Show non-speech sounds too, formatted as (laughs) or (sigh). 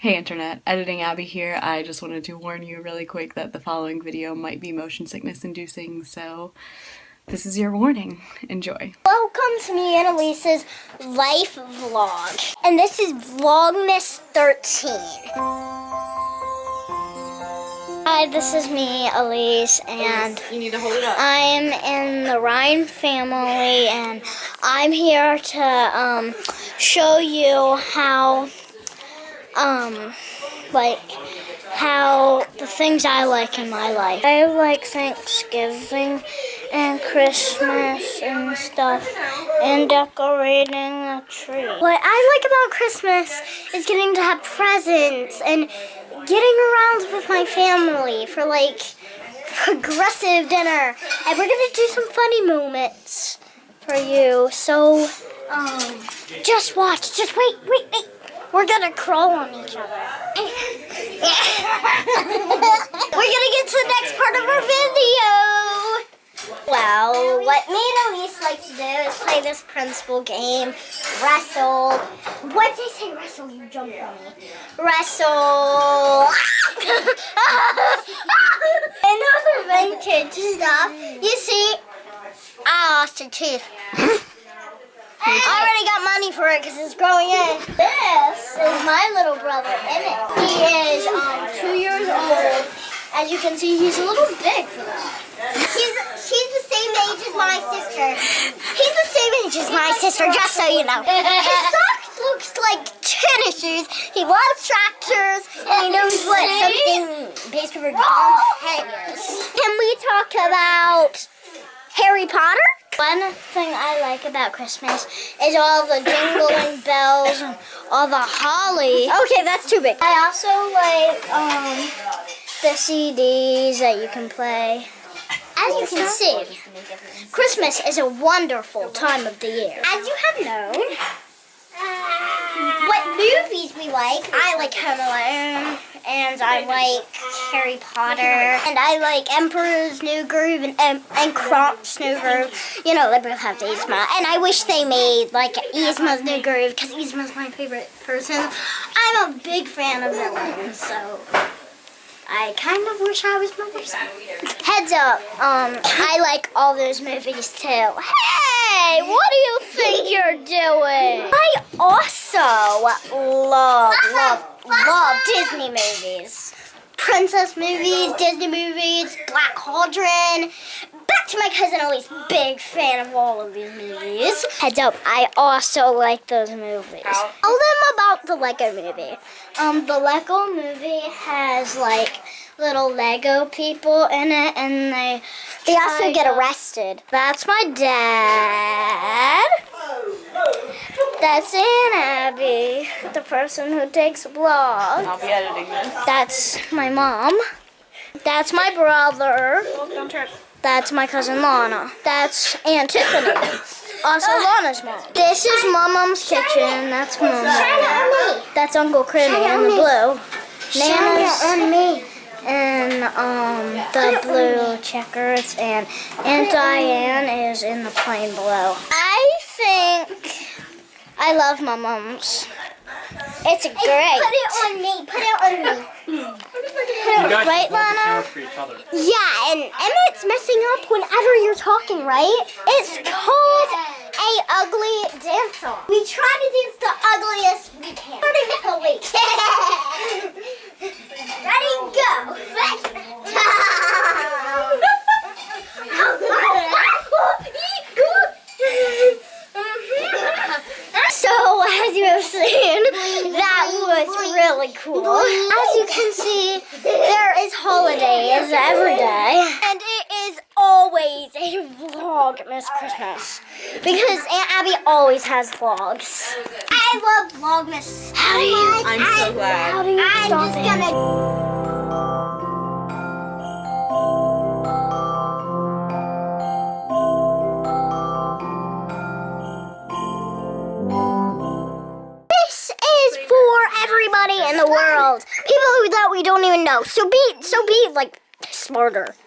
Hey internet, Editing Abby here. I just wanted to warn you really quick that the following video might be motion sickness inducing, so this is your warning. Enjoy. Welcome to me and Elise's life vlog. And this is Vlogmas 13. Hi, this is me, Elise, and You need to hold it up. I'm in the Ryan family, and I'm here to um, show you how, um, like, how the things I like in my life. I like Thanksgiving and Christmas and stuff, and decorating a tree. What I like about Christmas is getting to have presents and getting around with my family for like progressive dinner. And we're gonna do some funny moments for you. So, um, just watch. Just wait, wait, wait. We're gonna crawl on each other. we're gonna get to the next part of our video. Well, what me and Elise like to do is play this principal game, wrestle. What did I say wrestle? You jumped on me. Wrestle. (laughs) and other vintage stuff. You see, I lost a tooth. (laughs) I already got money for it because it's growing in. This is my little brother, Emmett. He is um, two years old. As you can see, he's a little big for that. He's, she's the same age as my sister. He's the same age as my sister, just so you know. His socks looks like tennis shoes. He loves tractors, and he knows what something based over Tom hangers. Can we talk about Harry Potter? One thing I like about Christmas is all the jingling (coughs) bells and all the holly. Okay, that's too big. I also like um, the CDs that you can play. As you can see, Christmas is a wonderful time of the year. As you have known, what movies we like. I like Home Alone, and I like Harry Potter, and I like Emperor's New Groove and and, and Kronk's New Groove. You know, both have Yzma, and I wish they made like Yzma's New Groove because Yzma's my favorite person. I'm a big fan of villains, so. I kind of wish I was person. Heads up, um, I like all those movies too. Hey, what do you think you're doing? I also love, love, love Disney movies. Princess movies, Disney movies, Black Cauldron. Back to my cousin Elise, big fan of all of these movies. Heads up, I also like those movies. Tell them about the Lego movie. Um, the Lego movie has like little Lego people in it, and they they also get arrested. That's my dad. That's Aunt Abby, the person who takes a vlog. I'll be editing this. That's my mom. That's my brother. Trip. That's my cousin Lana. That's Aunt Tiffany. (laughs) Also Lana's mom. This is my mom's kitchen. That's mom. That's Uncle Crimmy in the blue. Nana's and me. And um the blue checkers and Aunt Diane is in the plain blue. I love my mom's. It's great. Put it on me. Put it on me. You guys Right, just hold the Lana? camera for each other. Yeah, and Emmett's messing up whenever you're talking, right? It's called a ugly dance song. We try to dance the ugliest we can. Ready, Ready, go. So, as you have seen, that was really cool. As you can see, there is holidays every day. And it is always a Vlogmas Christmas. Because Aunt Abby always has vlogs. I love Vlogmas so much. I'm so glad. How do you I'm just gonna... everybody in the world. People who that we don't even know. So be so be like smarter.